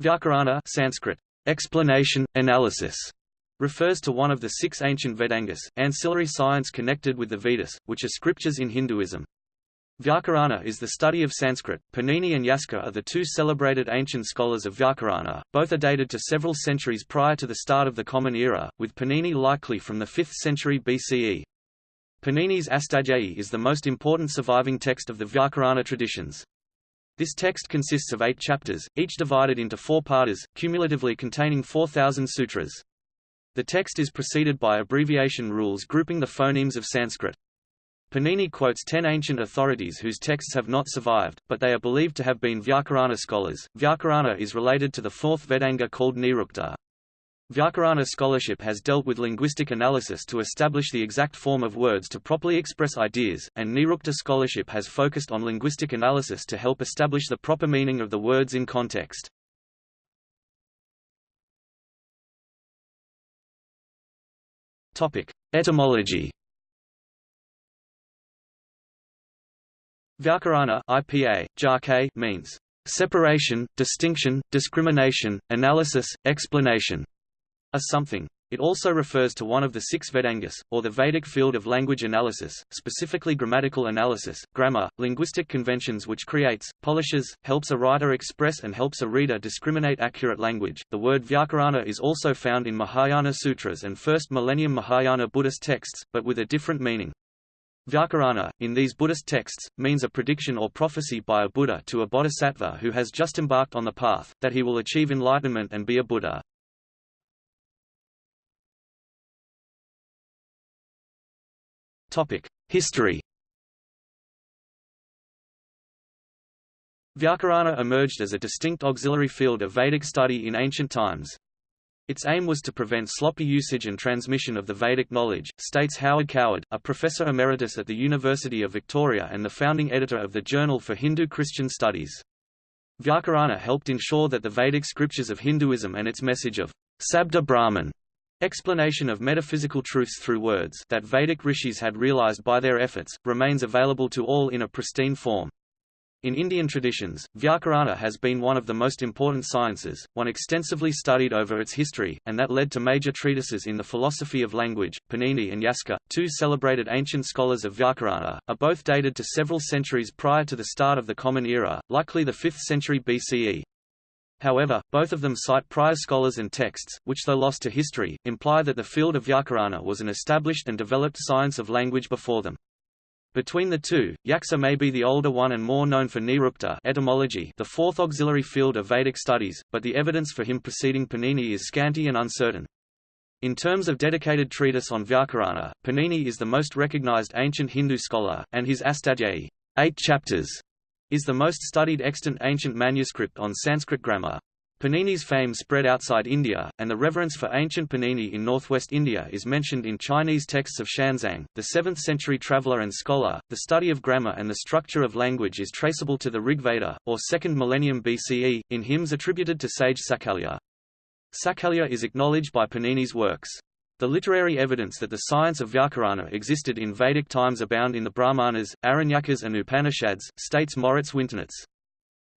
Vyakarana Sanskrit, explanation, analysis, refers to one of the six ancient Vedangas, ancillary science connected with the Vedas, which are scriptures in Hinduism. Vyakarana is the study of Sanskrit. Panini and Yaska are the two celebrated ancient scholars of Vyakarana, both are dated to several centuries prior to the start of the Common Era, with Panini likely from the 5th century BCE. Panini's Astadhyayi is the most important surviving text of the Vyakarana traditions. This text consists of eight chapters, each divided into four padas, cumulatively containing 4,000 sutras. The text is preceded by abbreviation rules grouping the phonemes of Sanskrit. Panini quotes ten ancient authorities whose texts have not survived, but they are believed to have been Vyakarana scholars. Vyakarana is related to the fourth Vedanga called Nirukta. Vyakarana scholarship has dealt with linguistic analysis to establish the exact form of words to properly express ideas, and Nirukta scholarship has focused on linguistic analysis to help establish the proper meaning of the words in context. Etymology Vyakarana IPA, Jarke, means separation, distinction, discrimination, analysis, explanation, a something. It also refers to one of the six Vedangas, or the Vedic field of language analysis, specifically grammatical analysis, grammar, linguistic conventions which creates, polishes, helps a writer express and helps a reader discriminate accurate language. The word Vyakarana is also found in Mahayana sutras and first millennium Mahayana Buddhist texts, but with a different meaning. Vyakarana, in these Buddhist texts, means a prediction or prophecy by a Buddha to a bodhisattva who has just embarked on the path, that he will achieve enlightenment and be a Buddha. History Vyakarana emerged as a distinct auxiliary field of Vedic study in ancient times. Its aim was to prevent sloppy usage and transmission of the Vedic knowledge, states Howard Coward, a professor emeritus at the University of Victoria and the founding editor of the Journal for Hindu-Christian Studies. Vyakarana helped ensure that the Vedic scriptures of Hinduism and its message of Sabda Brahman explanation of metaphysical truths through words that Vedic rishis had realized by their efforts, remains available to all in a pristine form. In Indian traditions, Vyakarana has been one of the most important sciences, one extensively studied over its history, and that led to major treatises in the philosophy of language. Panini and Yaska, two celebrated ancient scholars of Vyakarana, are both dated to several centuries prior to the start of the Common Era, likely the 5th century BCE. However, both of them cite prior scholars and texts, which though lost to history, imply that the field of Vyakarana was an established and developed science of language before them. Between the two, Yaska may be the older one and more known for Nirukta etymology the fourth auxiliary field of Vedic studies, but the evidence for him preceding Panini is scanty and uncertain. In terms of dedicated treatise on Vyakarana, Panini is the most recognized ancient Hindu scholar, and his Astadhyayi eight chapters, is the most studied extant ancient manuscript on Sanskrit grammar. Panini's fame spread outside India, and the reverence for ancient Panini in northwest India is mentioned in Chinese texts of Xuanzang, the 7th century traveller and scholar. The study of grammar and the structure of language is traceable to the Rig Veda, or 2nd millennium BCE, in hymns attributed to sage Sakalya. Sakalya is acknowledged by Panini's works. The literary evidence that the science of Vyakarana existed in Vedic times abound in the Brahmanas, Aranyakas and Upanishads, states Moritz Winternitz.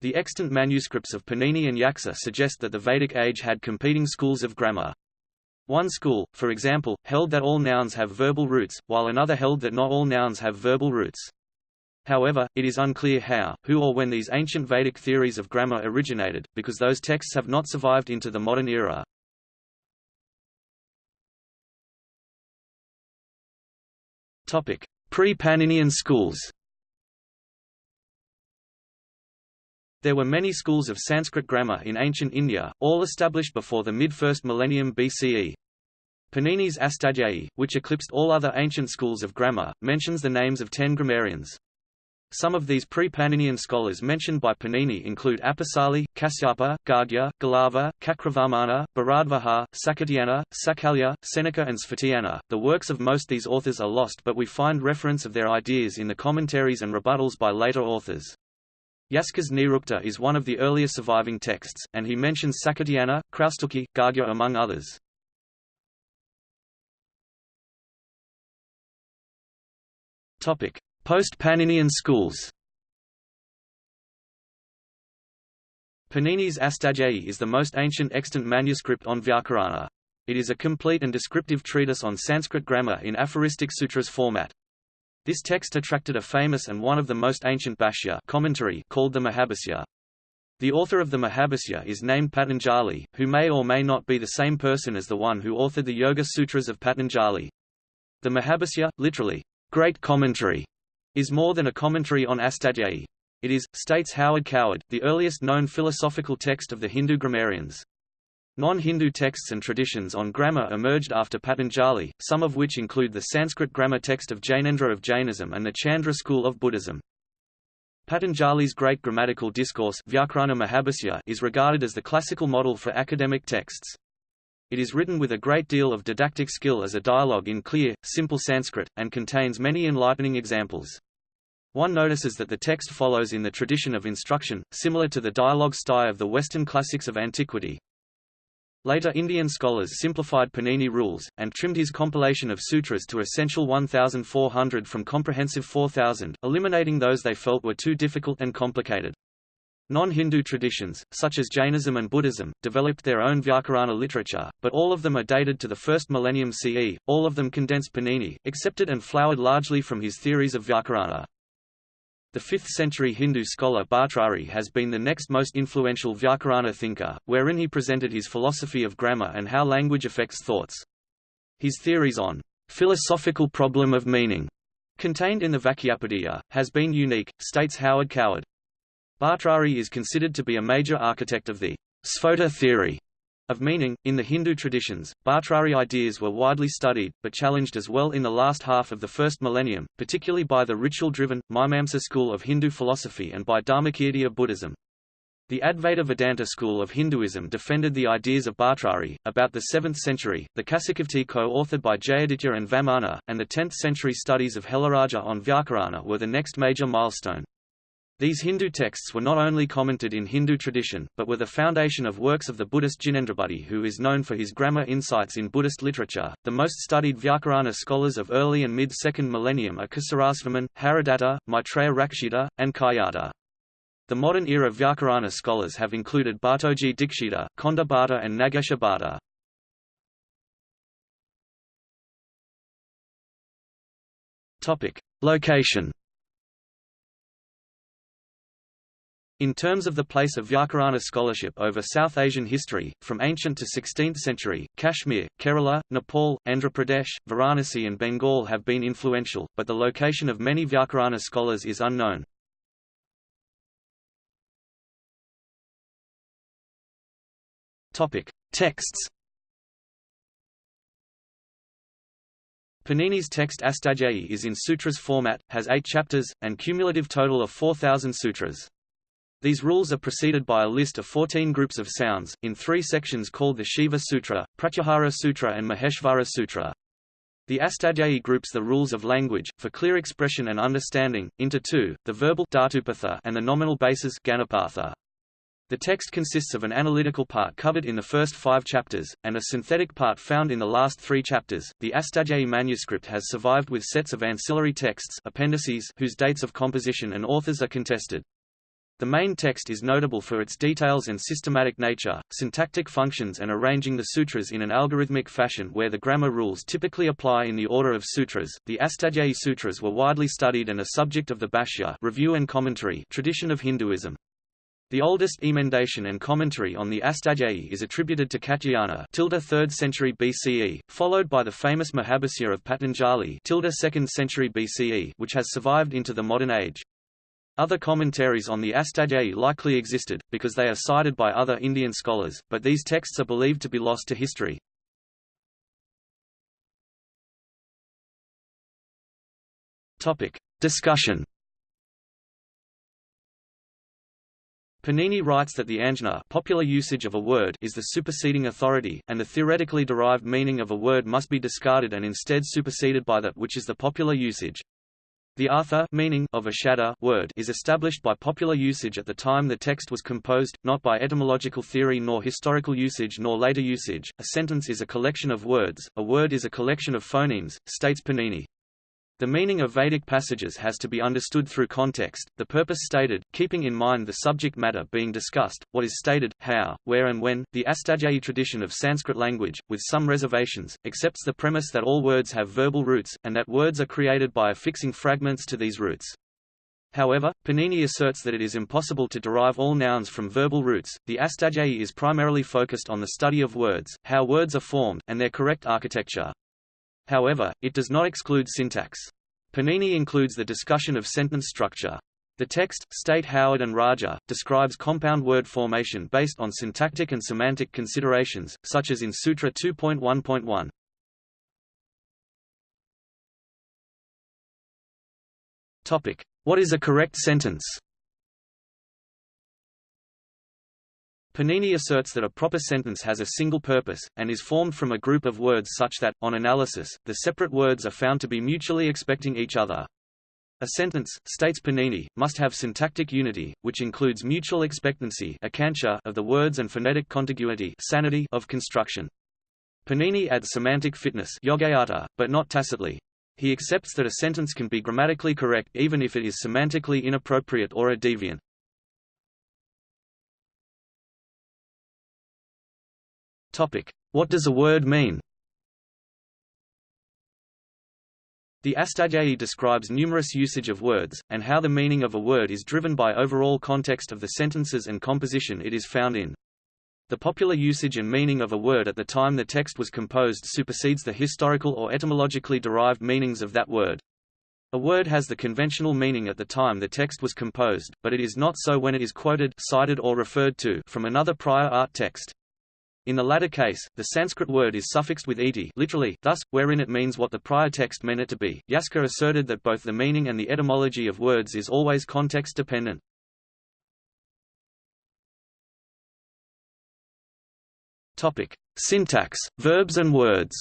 The extant manuscripts of Panini and Yaska suggest that the Vedic age had competing schools of grammar. One school, for example, held that all nouns have verbal roots, while another held that not all nouns have verbal roots. However, it is unclear how, who or when these ancient Vedic theories of grammar originated, because those texts have not survived into the modern era. Pre-Paninian schools There were many schools of Sanskrit grammar in ancient India, all established before the mid-first millennium BCE. Panini's Astadhyayi, which eclipsed all other ancient schools of grammar, mentions the names of ten grammarians. Some of these pre-Paninian scholars mentioned by Panini include Apisali, Kasyapa, Gargya, Galava, Cakravarmana, Bharadvaja, Sakatayana, Sakalya, Senaka and Sphotayana. The works of most these authors are lost but we find reference of their ideas in the commentaries and rebuttals by later authors. Yaska's Nirukta is one of the earliest surviving texts, and he mentions Sakatayana, Kraustuki, Gargya among others. Post-Paninian schools Panini's Astadhyayi is the most ancient extant manuscript on Vyakarana. It is a complete and descriptive treatise on Sanskrit grammar in aphoristic sutras format. This text attracted a famous and one of the most ancient bhashya commentary called the Mahabhashya. The author of the Mahabhashya is named Patanjali, who may or may not be the same person as the one who authored the Yoga Sutras of Patanjali. The Mahabhashya, literally, great commentary, is more than a commentary on Astadhyayi. It is, states Howard Coward, the earliest known philosophical text of the Hindu grammarians. Non-Hindu texts and traditions on grammar emerged after Patanjali, some of which include the Sanskrit grammar text of Jainendra of Jainism and the Chandra school of Buddhism. Patanjali's great grammatical discourse is regarded as the classical model for academic texts. It is written with a great deal of didactic skill as a dialogue in clear, simple Sanskrit, and contains many enlightening examples. One notices that the text follows in the tradition of instruction, similar to the dialogue style of the Western classics of antiquity. Later Indian scholars simplified Panini rules, and trimmed his compilation of sutras to essential 1,400 from comprehensive 4,000, eliminating those they felt were too difficult and complicated. Non-Hindu traditions, such as Jainism and Buddhism, developed their own Vyakarana literature, but all of them are dated to the first millennium CE, all of them condensed Panini, accepted and flowered largely from his theories of Vyakarana. The 5th-century Hindu scholar Bhartrhari has been the next most influential Vyakarana thinker, wherein he presented his philosophy of grammar and how language affects thoughts. His theories on philosophical problem of meaning, contained in the Vakyapadiya, has been unique, states Howard Coward. Bhartrhari is considered to be a major architect of the Sphota theory, of meaning. In the Hindu traditions, Bhartrhari ideas were widely studied, but challenged as well in the last half of the first millennium, particularly by the ritual-driven, Mimamsa school of Hindu philosophy and by Dharmakirtiya Buddhism. The Advaita Vedanta school of Hinduism defended the ideas of Bhartrhari. About the 7th century, the Kasikavrtti co-authored by Jayaditya and Vamana, and the 10th century studies of Helaraja on Vyakarana were the next major milestone. These Hindu texts were not only commented in Hindu tradition, but were the foundation of works of the Buddhist Jinendrabuddhi who is known for his grammar insights in Buddhist literature. The most studied Vyakarana scholars of early and mid-second millennium are Kusarasvaman, Haradatta, Maitreya Rakshita, and Kaiyata. The modern era Vyakarana scholars have included Bhattoji Dikshita, Konda Bhatta and Nagesha Bhatta. Topic: Location In terms of the place of Vyakarana scholarship over South Asian history, from ancient to 16th century, Kashmir, Kerala, Nepal, Andhra Pradesh, Varanasi and Bengal have been influential, but the location of many Vyakarana scholars is unknown. Texts Panini's text Astadhyayi is in sutras format, has eight chapters, and cumulative total of 4,000 sutras. These rules are preceded by a list of 14 groups of sounds, in three sections called the Shiva Sutra, Pratyahara Sutra and Maheshvara Sutra. The Astadhyayi groups the rules of language, for clear expression and understanding, into two, the verbal and the nominal basis Ganapatha. The text consists of an analytical part covered in the first five chapters, and a synthetic part found in the last three chapters. The Astadhyayi manuscript has survived with sets of ancillary texts appendices whose dates of composition and authors are contested. The main text is notable for its details and systematic nature, syntactic functions and arranging the sutras in an algorithmic fashion where the grammar rules typically apply in the order of sutras. The Astadhyayi sutras were widely studied and a subject of the Bhashya review and commentary tradition of Hinduism. The oldest emendation and commentary on the Astadhyayi is attributed to Katyayana 3rd century BCE, followed by the famous Mahabhashya of Patanjali 2nd century BCE, which has survived into the modern age. Other commentaries on the Astadhyayi likely existed, because they are cited by other Indian scholars, but these texts are believed to be lost to history. Discussion Panini writes that the ajna popular usage of a word is the superseding authority, and the theoretically derived meaning of a word must be discarded and instead superseded by that which is the popular usage. The artha meaning of a sabda word is established by popular usage at the time the text was composed, not by etymological theory nor historical usage nor later usage. A sentence is a collection of words, a word is a collection of phonemes, states Panini. The meaning of Vedic passages has to be understood through context, the purpose stated, keeping in mind the subject matter being discussed, what is stated, how, where and when. The Astadhyayi tradition of Sanskrit language, with some reservations, accepts the premise that all words have verbal roots, and that words are created by affixing fragments to these roots. However, Panini asserts that it is impossible to derive all nouns from verbal roots. The Astadhyayi is primarily focused on the study of words, how words are formed, and their correct architecture. However, it does not exclude syntax. Panini includes the discussion of sentence structure. The text, State Howard and Raja, describes compound word formation based on syntactic and semantic considerations, such as in Sutra 2.1.1. Topic: What is a correct sentence? Panini asserts that a proper sentence has a single purpose, and is formed from a group of words such that, on analysis, the separate words are found to be mutually expecting each other. A sentence, states Panini, must have syntactic unity, which includes mutual expectancy of the words and phonetic contiguity sanity of construction. Panini adds semantic fitness but not tacitly. He accepts that a sentence can be grammatically correct even if it is semantically inappropriate or a deviant. What does a word mean? The Astadhyayi describes numerous usage of words, and how the meaning of a word is driven by overall context of the sentences and composition it is found in. The popular usage and meaning of a word at the time the text was composed supersedes the historical or etymologically derived meanings of that word. A word has the conventional meaning at the time the text was composed, but it is not so when it is quoted cited or referred to from another prior art text. In the latter case, the Sanskrit word is suffixed with iti literally, thus, wherein it means what the prior text meant it to be. Yaska asserted that both the meaning and the etymology of words is always context-dependent. Topic: Syntax, verbs and words.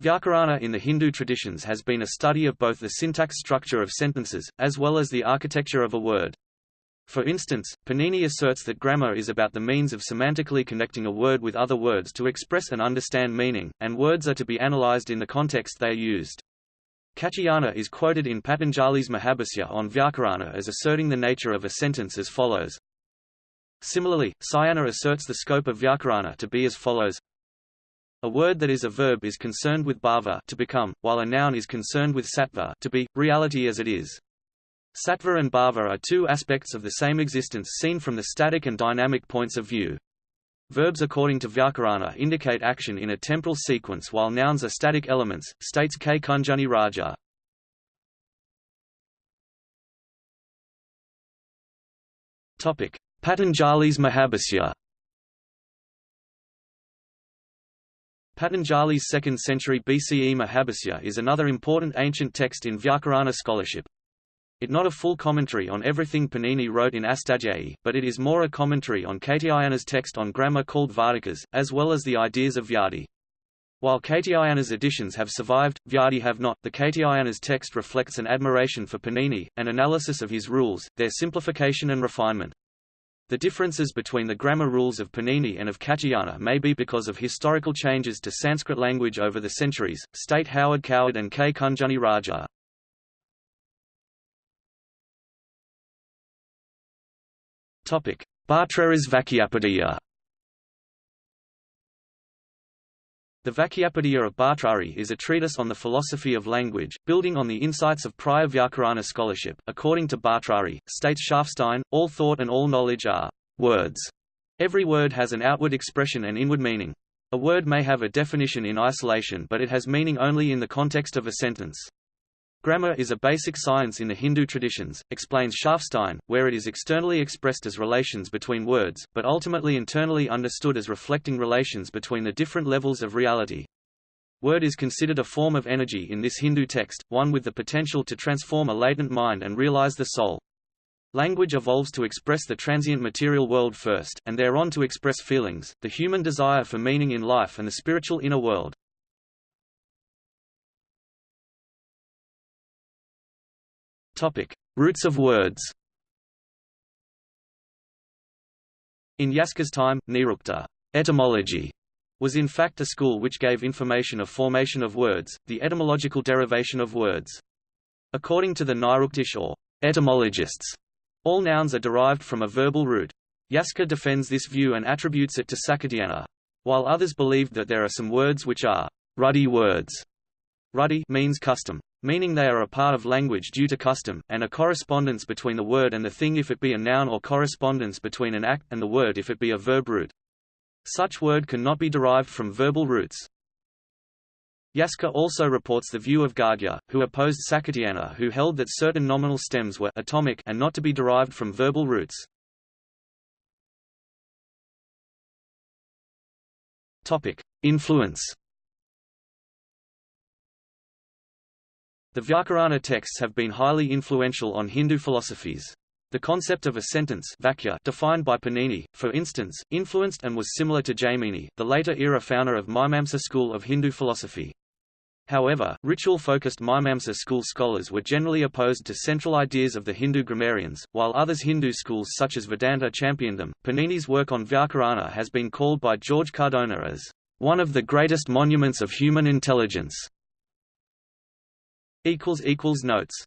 Vyakarana in the Hindu traditions has been a study of both the syntax structure of sentences, as well as the architecture of a word. For instance, Panini asserts that grammar is about the means of semantically connecting a word with other words to express and understand meaning, and words are to be analyzed in the context they are used. Katyayana is quoted in Patanjali's Mahabhasya on Vyakarana as asserting the nature of a sentence as follows. Similarly, Sayana asserts the scope of Vyakarana to be as follows. A word that is a verb is concerned with bhava to become, while a noun is concerned with sattva to be, reality as it is. Sattva and bhava are two aspects of the same existence seen from the static and dynamic points of view. Verbs according to Vyakarana indicate action in a temporal sequence while nouns are static elements, states K. Kunjunni Raja. Patanjali's Mahabhasya Patanjali's 2nd century BCE Mahabhasya is another important ancient text in Vyakarana scholarship. It not a full commentary on everything Panini wrote in Astadhyayi, but it is more a commentary on Katyayana's text on grammar called Vartikas, as well as the ideas of Vyadi. While Katyayana's editions have survived, Vyadi have not. The Katyayana's text reflects an admiration for Panini, an analysis of his rules, their simplification and refinement. The differences between the grammar rules of Panini and of Katyayana may be because of historical changes to Sanskrit language over the centuries, state Howard Coward and K. Kunjunni Raja. Topic: Bhartrhari's Vakyapadiya. The Vakyapadiya of Bhartrhari is a treatise on the philosophy of language, building on the insights of prior Vyakarana scholarship. According to Bhartrhari, states Schafstein, all thought and all knowledge are words. Every word has an outward expression and inward meaning. A word may have a definition in isolation but it has meaning only in the context of a sentence. Grammar is a basic science in the Hindu traditions, explains Schafstein, where it is externally expressed as relations between words, but ultimately internally understood as reflecting relations between the different levels of reality. Word is considered a form of energy in this Hindu text, one with the potential to transform a latent mind and realize the soul. Language evolves to express the transient material world first, and thereon to express feelings, the human desire for meaning in life and the spiritual inner world. Topic: Roots of words. In Yaska's time, Nirukta etymology was in fact a school which gave information of formation of words, the etymological derivation of words. According to the Niruktish or etymologists, all nouns are derived from a verbal root. Yaska defends this view and attributes it to Sakatayana. While others believed that there are some words which are rudhi words. Rudhi means custom, meaning they are a part of language due to custom, and a correspondence between the word and the thing if it be a noun or correspondence between an act and the word if it be a verb root. Such word cannot be derived from verbal roots. Yaska also reports the view of Gargya, who opposed Sakatayana who held that certain nominal stems were atomic and not to be derived from verbal roots. Topic: Influence. The Vyakarana texts have been highly influential on Hindu philosophies. The concept of a sentence vakya defined by Panini, for instance, influenced and was similar to Jaimini, the later era founder of Mimamsa school of Hindu philosophy. However, ritual-focused Mimamsa school scholars were generally opposed to central ideas of the Hindu grammarians, while others Hindu schools such as Vedanta championed them. Panini's work on Vyakarana has been called by George Cardona as one of the greatest monuments of human intelligence. Notes